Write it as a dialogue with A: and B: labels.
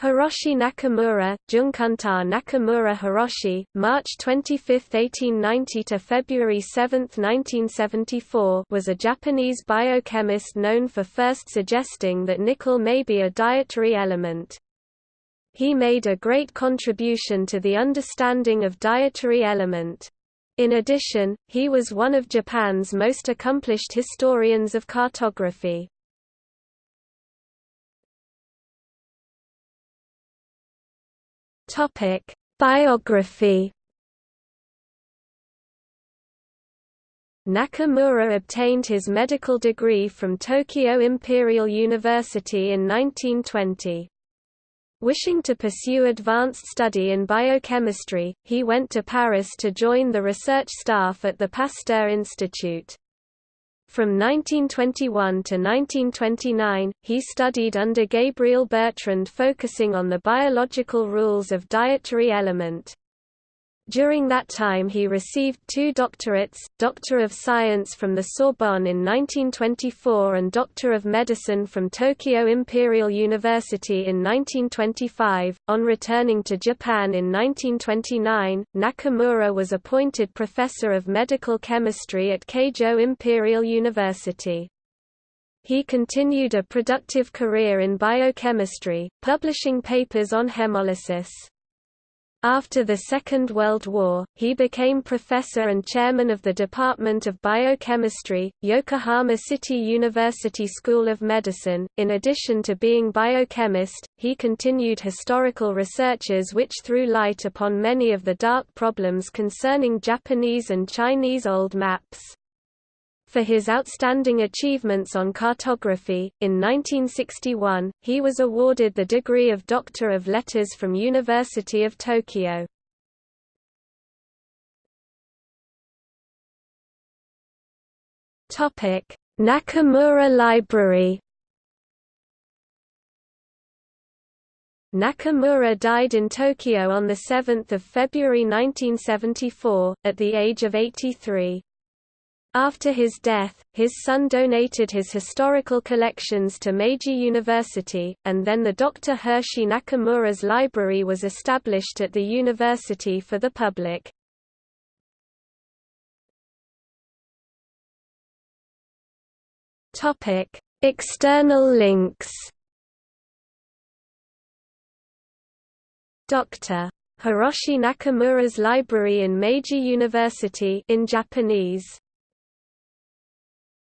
A: Hiroshi Nakamura, Junkunta Nakamura Hiroshi, March 25, 1890 to February 7, 1974, was a Japanese biochemist known for first suggesting that nickel may be a dietary element. He made a great contribution to the understanding of dietary element. In addition, he was one of Japan's most accomplished historians of cartography. Topic: Biography. Nakamura obtained his medical degree from Tokyo Imperial University in 1920. Wishing to pursue advanced study in biochemistry, he went to Paris to join the research staff at the Pasteur Institute. From 1921 to 1929, he studied under Gabriel Bertrand focusing on the biological rules of dietary element. During that time he received two doctorates, Doctor of Science from the Sorbonne in 1924 and Doctor of Medicine from Tokyo Imperial University in 1925. On returning to Japan in 1929, Nakamura was appointed Professor of Medical Chemistry at Keijo Imperial University. He continued a productive career in biochemistry, publishing papers on hemolysis. After the Second World War, he became professor and chairman of the Department of Biochemistry, Yokohama City University School of Medicine. In addition to being biochemist, he continued historical researches which threw light upon many of the dark problems concerning Japanese and Chinese old maps. For his outstanding achievements on cartography, in 1961, he was awarded the degree of Doctor of Letters from University of Tokyo. Nakamura Library Nakamura died in Tokyo on 7 February 1974, at the age of 83. After his death, his son donated his historical collections to Meiji University, and then the Dr. Hiroshi Nakamura's library was established at the university for the public. External links Dr. Hiroshi Nakamura's library in Meiji University in Japanese